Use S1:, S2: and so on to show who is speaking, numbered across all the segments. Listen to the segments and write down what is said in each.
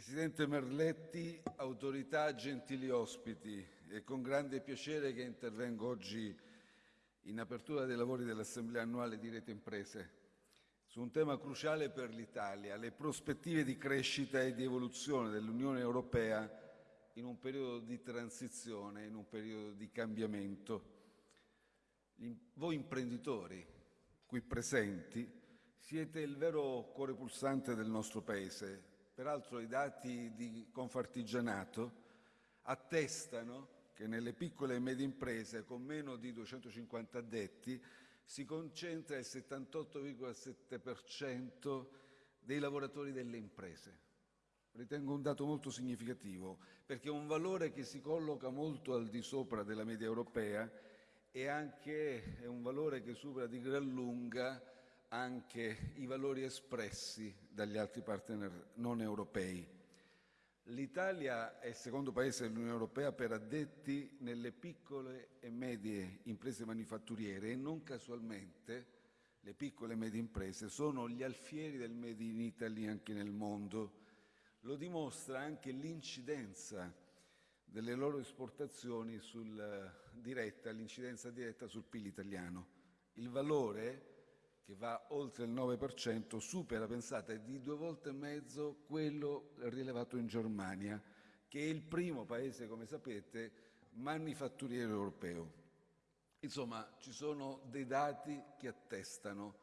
S1: Presidente Merletti, autorità, gentili ospiti, è con grande piacere che intervengo oggi in apertura dei lavori dell'Assemblea annuale di Rete Imprese su un tema cruciale per l'Italia, le prospettive di crescita e di evoluzione dell'Unione Europea in un periodo di transizione, in un periodo di cambiamento. Voi imprenditori qui presenti siete il vero cuore pulsante del nostro Paese Peraltro i dati di Confartigianato attestano che nelle piccole e medie imprese con meno di 250 addetti si concentra il 78,7% dei lavoratori delle imprese. Ritengo un dato molto significativo perché è un valore che si colloca molto al di sopra della media europea e anche è un valore che supera di gran lunga anche i valori espressi dagli altri partner non europei. L'Italia è il secondo paese dell'Unione Europea per addetti nelle piccole e medie imprese manifatturiere e non casualmente le piccole e medie imprese sono gli alfieri del Made in Italy anche nel mondo. Lo dimostra anche l'incidenza delle loro esportazioni sul diretta, l'incidenza diretta sul PIL italiano. Il valore che va oltre il 9%, supera, pensate, di due volte e mezzo quello rilevato in Germania, che è il primo paese, come sapete, manifatturiero europeo. Insomma, ci sono dei dati che attestano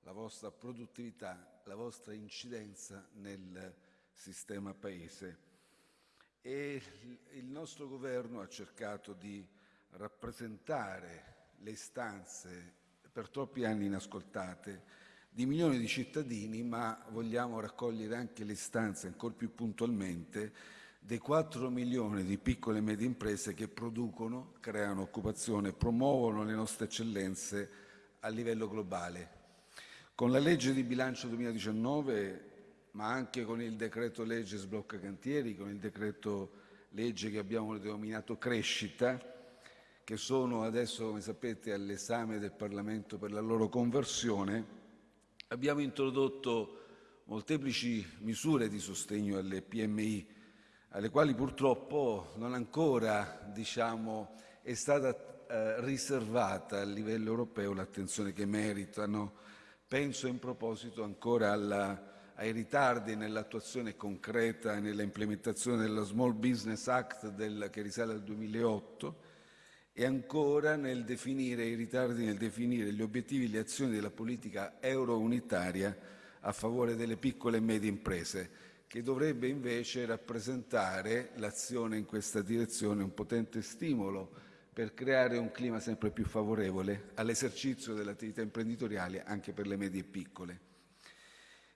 S1: la vostra produttività, la vostra incidenza nel sistema paese. E il nostro governo ha cercato di rappresentare le istanze per troppi anni inascoltate di milioni di cittadini, ma vogliamo raccogliere anche le istanze ancora più puntualmente dei 4 milioni di piccole e medie imprese che producono, creano occupazione, promuovono le nostre eccellenze a livello globale. Con la legge di bilancio 2019, ma anche con il decreto legge sblocca cantieri, con il decreto legge che abbiamo denominato crescita, che sono adesso, come sapete, all'esame del Parlamento per la loro conversione, abbiamo introdotto molteplici misure di sostegno alle PMI, alle quali purtroppo non ancora diciamo, è stata eh, riservata a livello europeo l'attenzione che meritano. Penso in proposito ancora alla, ai ritardi nell'attuazione concreta e nella implementazione della Small Business Act del, che risale al 2008, e ancora nel definire i ritardi nel definire gli obiettivi e le azioni della politica euro-unitaria a favore delle piccole e medie imprese, che dovrebbe invece rappresentare l'azione in questa direzione un potente stimolo per creare un clima sempre più favorevole all'esercizio dell'attività imprenditoriale anche per le medie e piccole.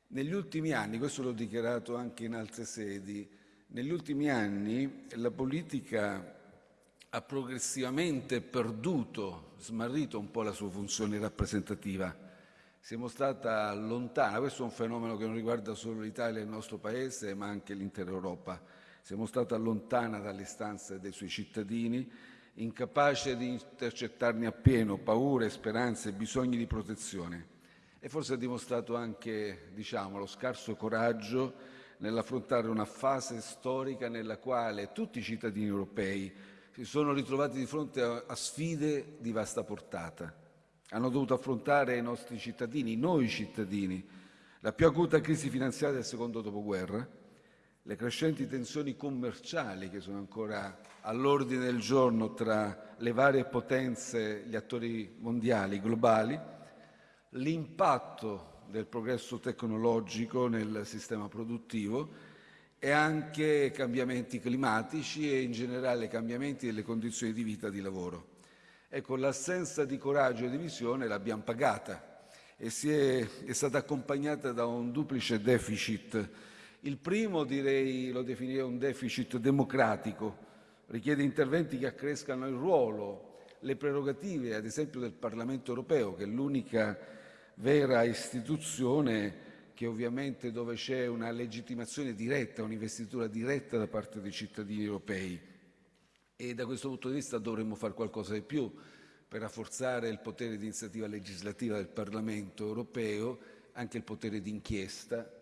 S1: Negli ultimi anni, questo l'ho dichiarato anche in altre sedi, negli ultimi anni la politica ha progressivamente perduto, smarrito un po' la sua funzione rappresentativa. Si è mostrata lontana, questo è un fenomeno che non riguarda solo l'Italia e il nostro Paese, ma anche l'intera Europa. Si è mostrata lontana dalle istanze dei suoi cittadini, incapace di intercettarne appieno paure, speranze, bisogni di protezione. E forse ha dimostrato anche, diciamo, lo scarso coraggio nell'affrontare una fase storica nella quale tutti i cittadini europei si sono ritrovati di fronte a, sfide di vasta portata. Hanno dovuto affrontare i nostri cittadini, noi cittadini, la più acuta crisi finanziaria del secondo dopoguerra, le crescenti tensioni commerciali che sono ancora all'ordine del giorno tra le varie potenze, gli attori mondiali, globali, l'impatto del progresso tecnologico nel sistema produttivo e anche cambiamenti climatici e in generale cambiamenti delle condizioni di vita e di lavoro. Ecco, l'assenza di coraggio e di visione l'abbiamo pagata e è, è, stata accompagnata da un duplice deficit. Il primo, direi, lo definirei un deficit democratico, richiede interventi che accrescano il ruolo, le prerogative, ad esempio del Parlamento europeo, che è l'unica vera istituzione che ovviamente dove c'è una legittimazione diretta, un'investitura diretta da parte dei cittadini europei. E da questo punto di vista dovremmo fare qualcosa di più per rafforzare il potere di iniziativa legislativa del Parlamento europeo, anche il potere di inchiesta,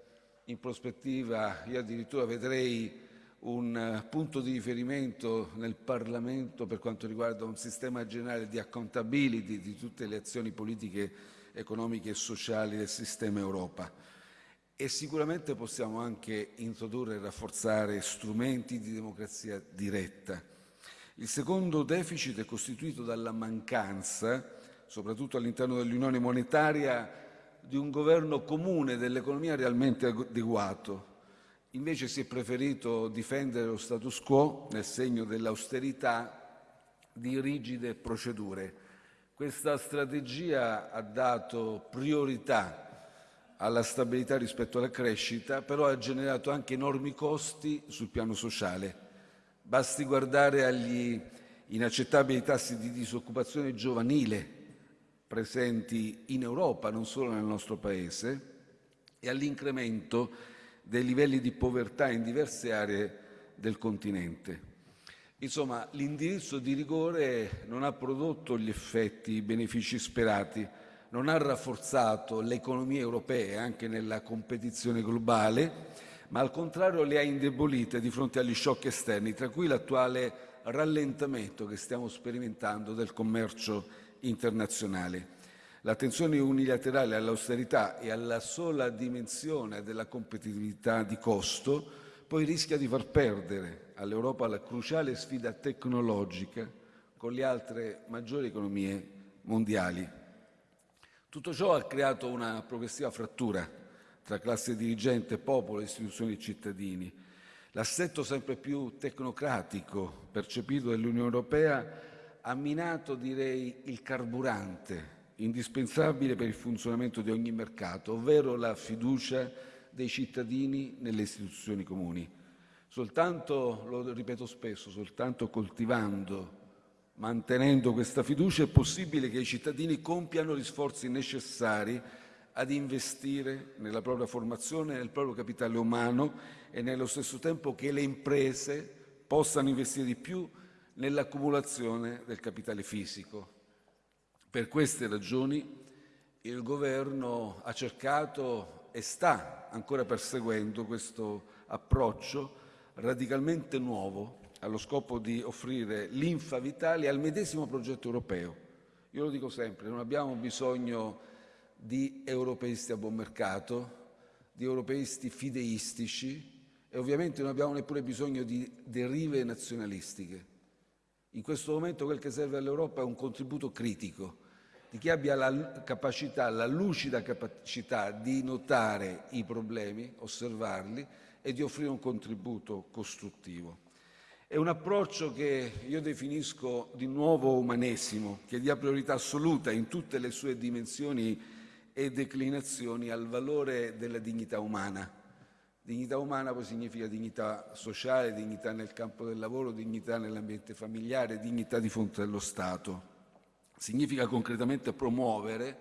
S1: in prospettiva io addirittura vedrei un eh, punto di riferimento nel Parlamento per quanto riguarda un sistema generale di accountability di tutte le azioni politiche, economiche e sociali del sistema Europa. E sicuramente possiamo anche introdurre e rafforzare strumenti di democrazia diretta. Il secondo deficit è costituito dalla mancanza, soprattutto all'interno dell'Unione monetaria, di un governo comune dell'economia realmente adeguato, Invece si è preferito difendere lo status quo nel segno dell'austerità di rigide procedure. Questa strategia ha dato priorità alla stabilità rispetto alla crescita, però ha generato anche enormi costi sul piano sociale. Basti guardare agli inaccettabili tassi di disoccupazione giovanile presenti in Europa, non solo nel nostro Paese, e all'incremento dei livelli di povertà in diverse aree del continente. Insomma, l'indirizzo di rigore non ha prodotto gli effetti, i benefici sperati, non ha rafforzato le economie europee anche nella competizione globale, ma al contrario le ha indebolite di fronte agli shock esterni, tra cui l'attuale rallentamento che stiamo sperimentando del commercio internazionale. L'attenzione unilaterale all'austerità e alla sola dimensione della competitività di costo poi rischia di far perdere all'Europa la cruciale sfida tecnologica con le altre maggiori economie mondiali. Tutto ciò ha creato una progressiva frattura tra classe dirigente, popolo, istituzioni e cittadini. L'assetto sempre più tecnocratico percepito dall'Unione Europea ha minato, direi, il carburante indispensabile per il funzionamento di ogni mercato, ovvero la fiducia dei cittadini nelle istituzioni comuni. Soltanto, lo ripeto spesso, soltanto coltivando, mantenendo questa fiducia è possibile che i cittadini compiano gli sforzi necessari ad investire nella propria formazione, nel proprio capitale umano e nello stesso tempo che le imprese possano investire di più nell'accumulazione del capitale fisico. Per queste ragioni il Governo ha cercato e sta ancora perseguendo questo approccio radicalmente nuovo allo scopo di offrire linfa vitale al medesimo progetto europeo. Io lo dico sempre, non abbiamo bisogno di europeisti a buon mercato, di europeisti fideistici e ovviamente non abbiamo neppure bisogno di derive nazionalistiche. In questo momento quel che serve all'Europa è un contributo critico di chi abbia la capacità, la lucida capacità di notare i problemi, osservarli e di offrire un contributo costruttivo. È un approccio che io definisco di nuovo umanesimo, che dia priorità assoluta in tutte le sue dimensioni e declinazioni al valore della dignità umana. Dignità umana poi significa dignità sociale, dignità nel campo del lavoro, dignità nell'ambiente familiare, dignità di fronte allo Stato. Significa concretamente promuovere,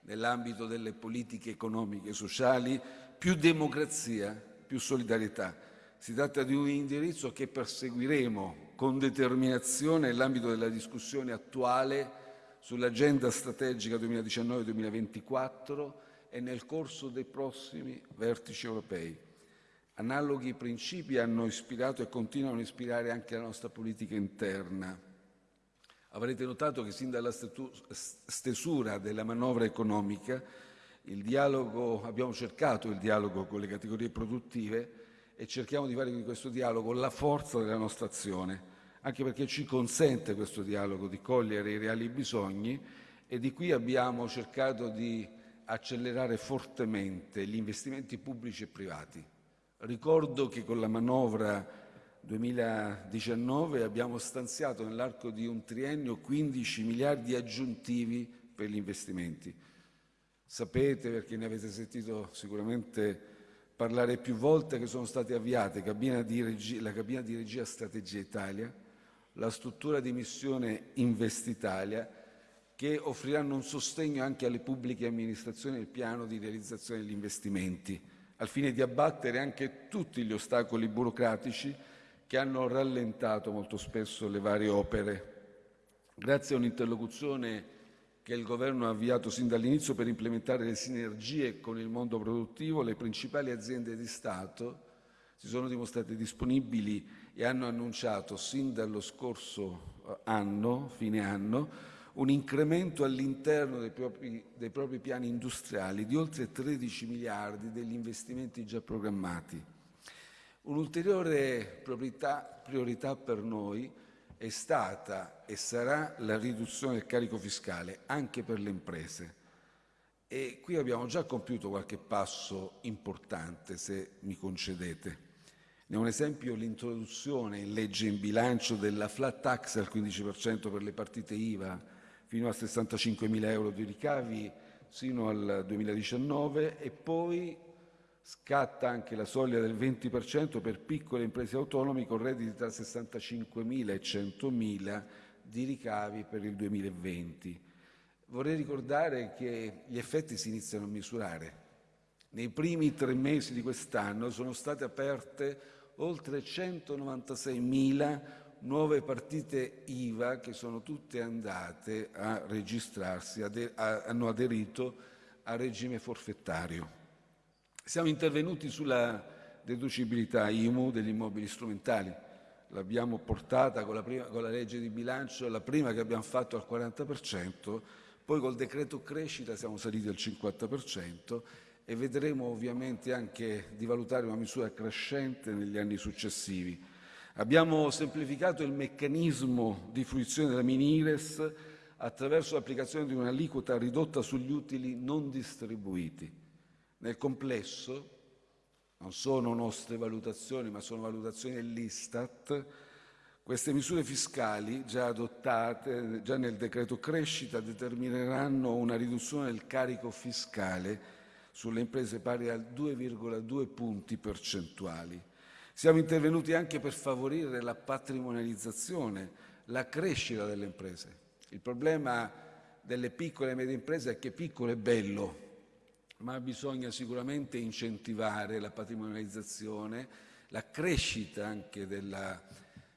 S1: nell'ambito delle politiche economiche e sociali, più democrazia, più solidarietà. Si tratta di un indirizzo che perseguiremo con determinazione nell'ambito della discussione attuale sull'agenda strategica 2019-2024 e nel corso dei prossimi vertici europei. Analoghi principi hanno ispirato e continuano a ispirare anche la nostra politica interna. Avrete notato che sin dalla stesura della manovra economica abbiamo cercato il dialogo con le categorie produttive e cerchiamo di fare di questo dialogo la forza della nostra azione, anche perché ci consente questo dialogo di cogliere i reali bisogni e di qui abbiamo cercato di accelerare fortemente gli investimenti pubblici e privati. Ricordo che con la manovra 2019 abbiamo stanziato nell'arco di un triennio 15 miliardi aggiuntivi per gli investimenti. Sapete, perché ne avete sentito sicuramente parlare più volte, che sono state avviate cabina regia, la cabina di regia Strategia Italia, la struttura di missione Investitalia, che offriranno un sostegno anche alle pubbliche amministrazioni nel piano di realizzazione degli investimenti, al fine di abbattere anche tutti gli ostacoli burocratici che hanno rallentato molto spesso le varie opere. Grazie a un'interlocuzione che il Governo ha avviato sin dall'inizio per implementare le sinergie con il mondo produttivo, le principali aziende di Stato si sono dimostrate disponibili e hanno annunciato sin dallo scorso eh, anno, fine anno, un incremento all'interno dei propri, dei propri piani industriali di oltre 13 miliardi degli investimenti già programmati. Un'ulteriore priorità, priorità per noi è stata e sarà la riduzione del carico fiscale anche per le imprese. E qui abbiamo già compiuto qualche passo importante, se mi concedete. Ne un esempio l'introduzione in legge in bilancio della flat tax al 15% per le partite IVA fino a 65.000 euro di ricavi sino al 2019 e poi Scatta anche la soglia del 20% per piccole imprese autonome con redditi tra 65.000 e 100.000 di ricavi per il 2020. Vorrei ricordare che gli effetti si iniziano a misurare. Nei primi tre mesi di quest'anno sono state aperte oltre 196.000 nuove partite IVA che sono tutte andate a registrarsi, hanno aderito al regime forfettario. Siamo intervenuti sulla deducibilità IMU degli immobili strumentali. L'abbiamo portata con la, prima, con la, legge di bilancio, la prima che abbiamo fatto al 40%, poi col decreto crescita siamo saliti al 50% e vedremo ovviamente anche di valutare una misura crescente negli anni successivi. Abbiamo semplificato il meccanismo di fruizione della Minires attraverso l'applicazione di un'aliquota ridotta sugli utili non distribuiti. Nel complesso, non sono nostre valutazioni, ma sono valutazioni dell'Istat, queste misure fiscali già adottate già nel decreto crescita determineranno una riduzione del carico fiscale sulle imprese pari a 2,2 punti percentuali. Siamo intervenuti anche per favorire la patrimonializzazione, la crescita delle imprese. Il problema delle piccole e medie imprese è che piccolo è bello, ma bisogna sicuramente incentivare la patrimonializzazione, la crescita anche della,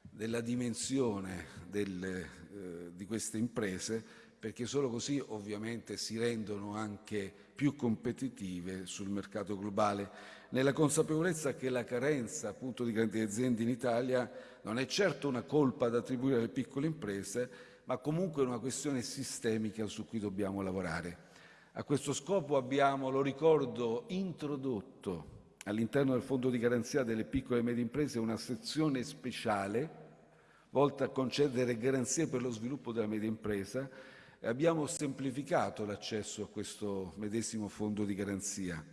S1: della dimensione del, eh, di queste imprese, perché solo così ovviamente si rendono anche più competitive sul mercato globale, nella consapevolezza che la carenza appunto di grandi aziende in Italia non è certo una colpa da attribuire alle piccole imprese, ma comunque una questione sistemica su cui dobbiamo lavorare. A questo scopo abbiamo, lo ricordo, introdotto all'interno del Fondo di garanzia delle piccole e medie imprese una sezione speciale volta a concedere garanzie per lo sviluppo della media impresa. E abbiamo semplificato l'accesso a questo medesimo fondo di garanzia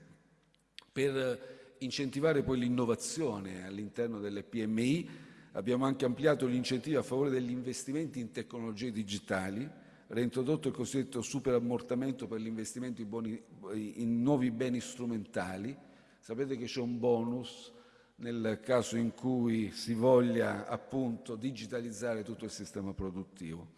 S1: per incentivare poi l'innovazione all'interno delle PMI abbiamo anche ampliato gli incentivi a favore degli investimenti in tecnologie digitali reintrodotto il cosiddetto superammortamento per l'investimento in, in nuovi beni strumentali. Sapete che c'è un bonus nel caso in cui si voglia appunto digitalizzare tutto il sistema produttivo.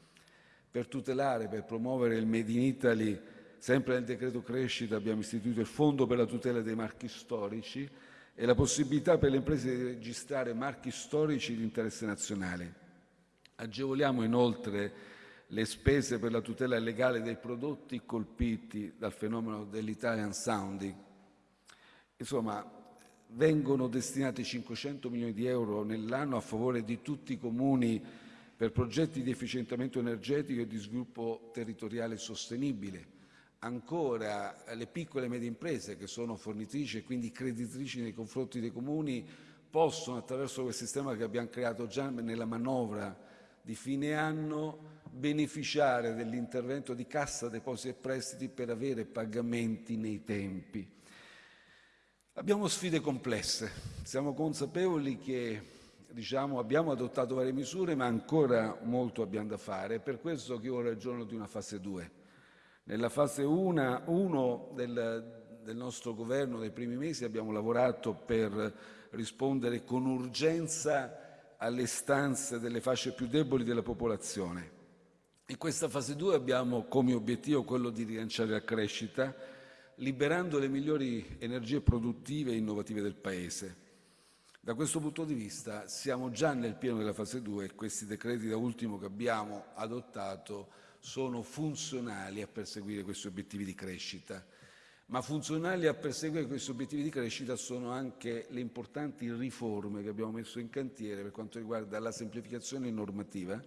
S1: Per tutelare, per promuovere il Made in Italy, sempre nel decreto crescita abbiamo istituito il Fondo per la tutela dei marchi storici e la possibilità per le imprese di registrare marchi storici di interesse nazionale. Agevoliamo inoltre le spese per la tutela legale dei prodotti colpiti dal fenomeno dell'Italian Sounding. Insomma, vengono destinati 500 milioni di euro nell'anno a favore di tutti i comuni per progetti di efficientamento energetico e di sviluppo territoriale sostenibile. Ancora le piccole e medie imprese che sono fornitrici e quindi creditrici nei confronti dei comuni possono attraverso quel sistema che abbiamo creato già nella manovra di fine anno beneficiare dell'intervento di Cassa Depositi e Prestiti per avere pagamenti nei tempi. Abbiamo sfide complesse, siamo consapevoli che diciamo, abbiamo adottato varie misure ma ancora molto abbiamo da fare, è per questo che io ragiono di una fase 2. Nella fase 1 del, del nostro governo nei primi mesi abbiamo lavorato per rispondere con urgenza alle stanze delle fasce più deboli della popolazione in questa fase 2 abbiamo come obiettivo quello di rilanciare la crescita, liberando le migliori energie produttive e innovative del Paese. Da questo punto di vista siamo già nel pieno della fase 2 e questi decreti da ultimo che abbiamo adottato sono funzionali a perseguire questi obiettivi di crescita. Ma funzionali a perseguire questi obiettivi di crescita sono anche le importanti riforme che abbiamo messo in cantiere per quanto riguarda la semplificazione normativa.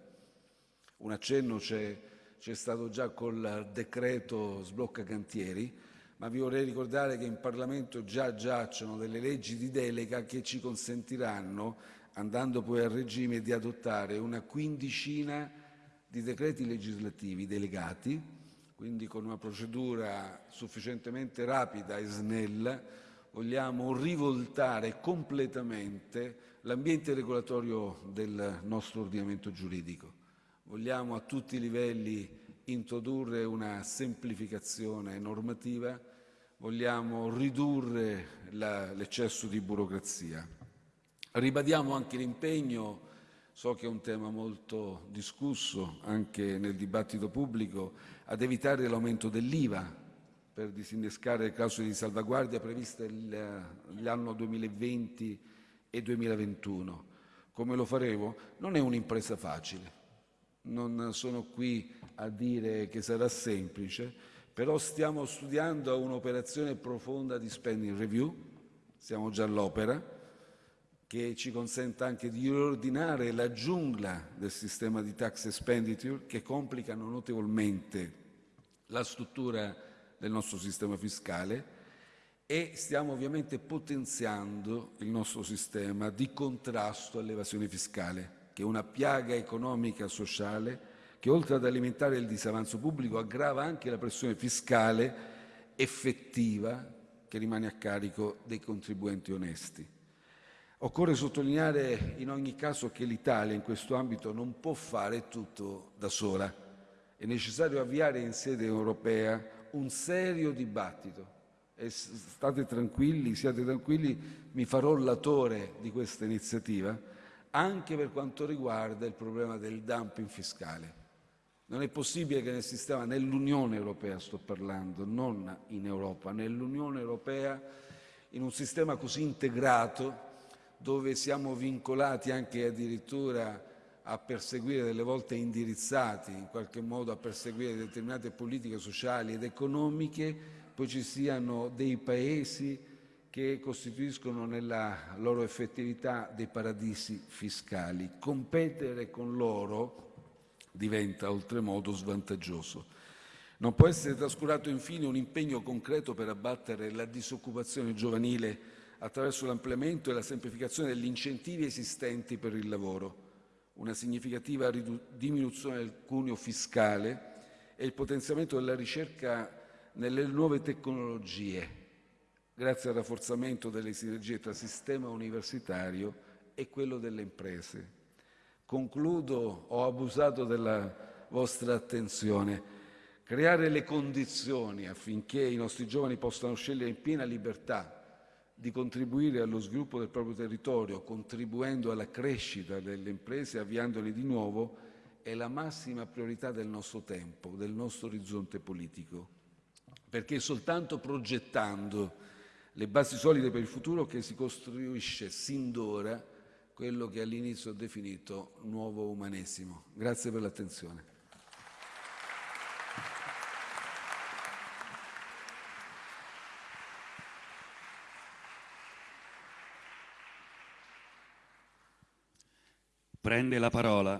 S1: Un accenno c'è, stato già col decreto sblocca cantieri, ma vi vorrei ricordare che in Parlamento già giacciono delle leggi di delega che ci consentiranno, andando poi a regime, di adottare una quindicina di decreti legislativi delegati, quindi con una procedura sufficientemente rapida e snella, vogliamo rivoltare completamente l'ambiente regolatorio del nostro ordinamento giuridico. Vogliamo a tutti i livelli introdurre una semplificazione normativa vogliamo ridurre l'eccesso di burocrazia. Ribadiamo anche l'impegno, so che è un tema molto discusso anche nel dibattito pubblico, ad evitare l'aumento dell'IVA per disinnescare le clausole di salvaguardia previste l'anno 2020 e 2021. Come lo faremo? Non è un'impresa facile, non sono qui a dire che sarà semplice, però stiamo studiando un'operazione profonda di spending review, siamo già all'opera, che ci consenta anche di riordinare la giungla del sistema di tax expenditure che complicano notevolmente la struttura del nostro sistema fiscale e stiamo ovviamente potenziando il nostro sistema di contrasto all'evasione fiscale, che è una piaga economica e sociale che oltre ad alimentare il disavanzo pubblico aggrava anche la pressione fiscale effettiva che rimane a carico dei contribuenti onesti. Occorre sottolineare in ogni caso che l'Italia in questo ambito non può fare tutto da sola. È necessario avviare in sede europea un serio dibattito. E state tranquilli, siate tranquilli, mi farò latore di questa iniziativa anche per quanto riguarda il problema del dumping fiscale. Non è possibile che nel sistema, nell'Unione Europea sto parlando, non in Europa, nell'Unione Europea, in un sistema così integrato, dove siamo vincolati anche addirittura a perseguire, delle volte indirizzati in qualche modo a perseguire determinate politiche sociali ed economiche, poi ci siano dei paesi che costituiscono nella loro effettività dei paradisi fiscali. Competere con loro diventa oltremodo svantaggioso. Non può essere trascurato infine un impegno concreto per abbattere la disoccupazione giovanile attraverso l'ampliamento e la semplificazione degli incentivi esistenti per il lavoro, una significativa diminuzione del cuneo fiscale e il potenziamento della ricerca nelle nuove tecnologie, grazie al rafforzamento delle sinergie tra sistema universitario e quello delle imprese. Concludo, ho abusato della vostra attenzione. Creare le condizioni affinché i nostri giovani possano scegliere in piena libertà di contribuire allo sviluppo del proprio territorio, contribuendo alla crescita delle imprese, avviandole di nuovo, è la massima priorità del nostro tempo, del nostro orizzonte politico. Perché è soltanto progettando le basi solide per il futuro che si costruisce sin d'ora quello che all'inizio ho definito nuovo umanesimo. Grazie per l'attenzione.
S2: Prende la parola